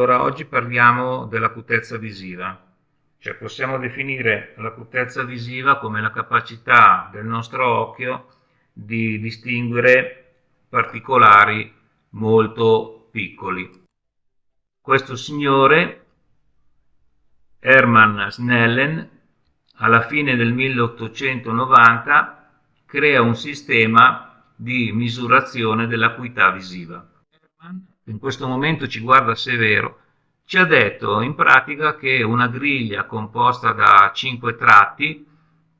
Allora, oggi parliamo dell'acutezza visiva. Cioè, possiamo definire l'acutezza visiva come la capacità del nostro occhio di distinguere particolari molto piccoli. Questo signore, Hermann Snellen, alla fine del 1890 crea un sistema di misurazione dell'acuità visiva. Hermann in questo momento ci guarda severo, ci ha detto in pratica che una griglia composta da cinque tratti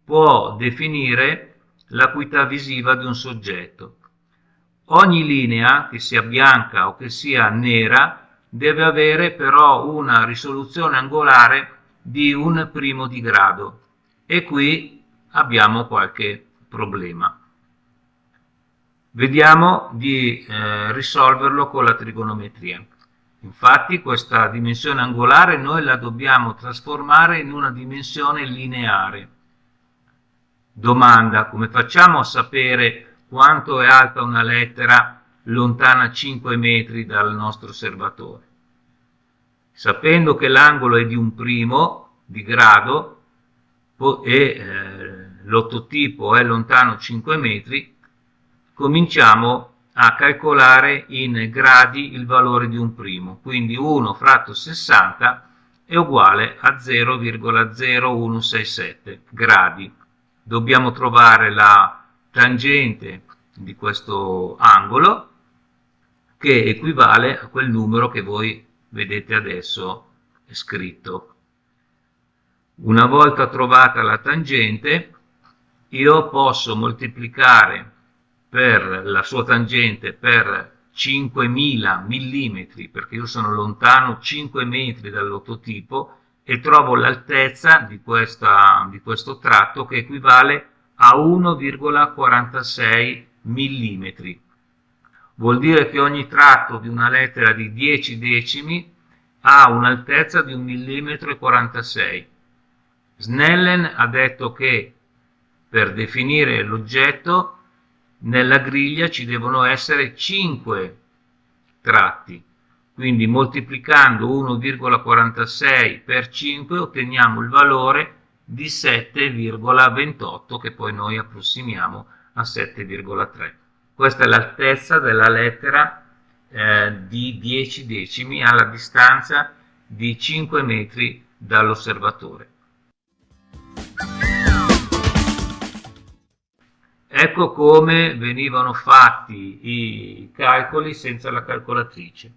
può definire l'acuità visiva di un soggetto. Ogni linea, che sia bianca o che sia nera, deve avere però una risoluzione angolare di un primo di grado e qui abbiamo qualche problema. Vediamo di eh, risolverlo con la trigonometria. Infatti questa dimensione angolare noi la dobbiamo trasformare in una dimensione lineare. Domanda, come facciamo a sapere quanto è alta una lettera lontana 5 metri dal nostro osservatore? Sapendo che l'angolo è di un primo di grado e eh, l'ottotipo è lontano 5 metri, cominciamo a calcolare in gradi il valore di un primo, quindi 1 fratto 60 è uguale a 0,0167 gradi. Dobbiamo trovare la tangente di questo angolo che equivale a quel numero che voi vedete adesso scritto. Una volta trovata la tangente, io posso moltiplicare per la sua tangente per 5000 mm perché io sono lontano 5 metri dall'ototipo e trovo l'altezza di, di questo tratto che equivale a 1,46 mm. Vuol dire che ogni tratto di una lettera di 10 decimi ha un'altezza di 1 mm 46. Snellen ha detto che per definire l'oggetto nella griglia ci devono essere 5 tratti. Quindi moltiplicando 1,46 per 5 otteniamo il valore di 7,28 che poi noi approssimiamo a 7,3 questa è l'altezza della lettera eh, di 10 decimi alla distanza di 5 metri dall'osservatore Ecco come venivano fatti i calcoli senza la calcolatrice.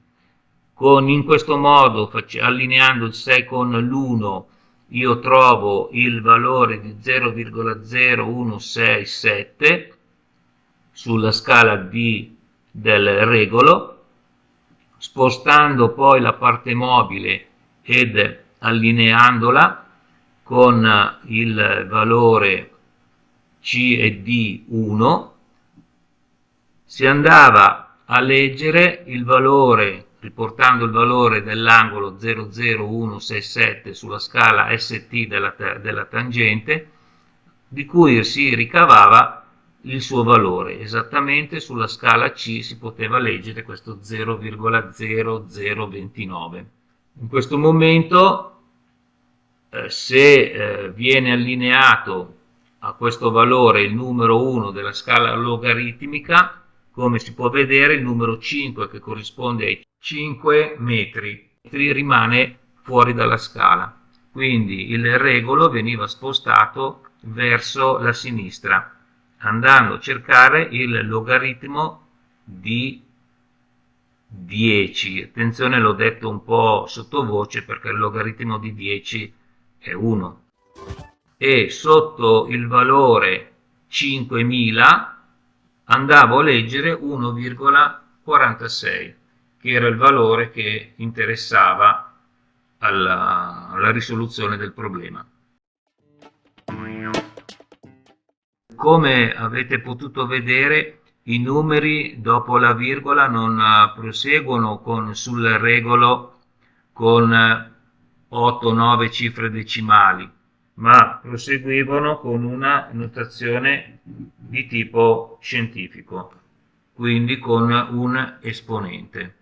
Con, in questo modo, allineando il 6 con l'1, io trovo il valore di 0,0167 sulla scala D del regolo, spostando poi la parte mobile ed allineandola con il valore c e D 1, si andava a leggere il valore, riportando il valore dell'angolo 00167 sulla scala ST della, della tangente, di cui si ricavava il suo valore. Esattamente sulla scala C si poteva leggere questo 0,0029. In questo momento, eh, se eh, viene allineato a questo valore il numero 1 della scala logaritmica, come si può vedere il numero 5 che corrisponde ai 5 metri rimane fuori dalla scala. Quindi il regolo veniva spostato verso la sinistra, andando a cercare il logaritmo di 10. Attenzione, l'ho detto un po' sottovoce perché il logaritmo di 10 è 1 e sotto il valore 5000 andavo a leggere 1,46 che era il valore che interessava alla, alla risoluzione del problema. Come avete potuto vedere i numeri dopo la virgola non proseguono con, sul regolo con 8-9 cifre decimali ma proseguivano con una notazione di tipo scientifico, quindi con un esponente.